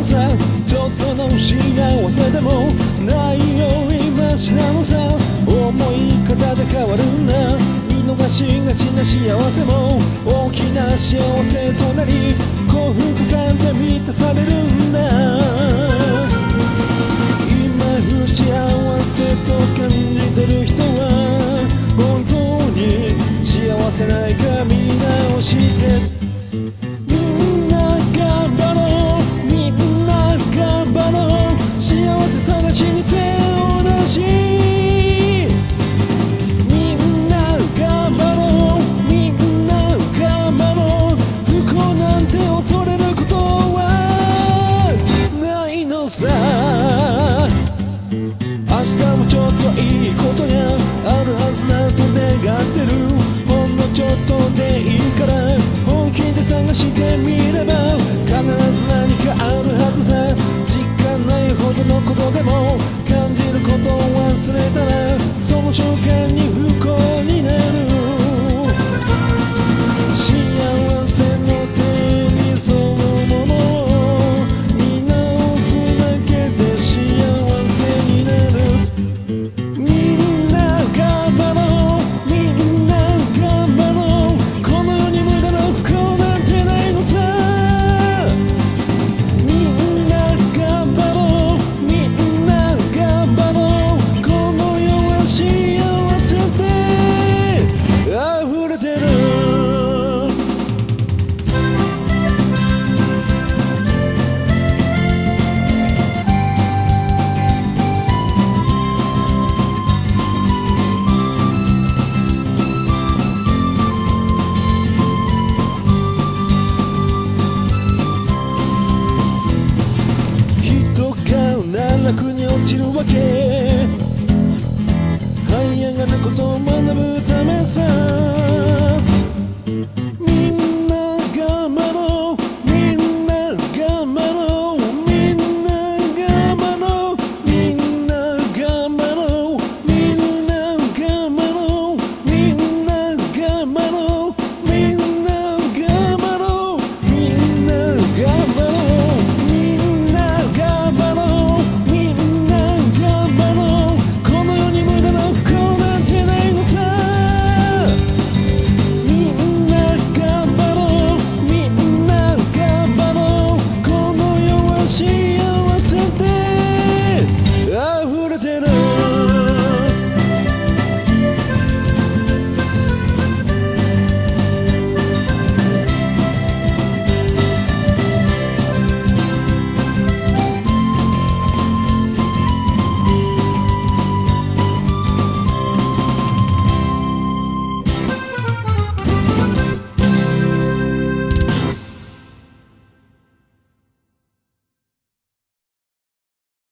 のさ。ちょっとの幸せでもないよりマシなのさ。思い方で変わるんだ見逃しがちな幸せも大きな幸せとなり幸福感で満たされる。といいことがあるはずだと願ってるほんのちょっとでいいから本気で探してみれば必ず何かあるはずさ実感ないほどのことでも感じることを忘れたらその瞬間落ちるわけ這い上がることを学ぶためさ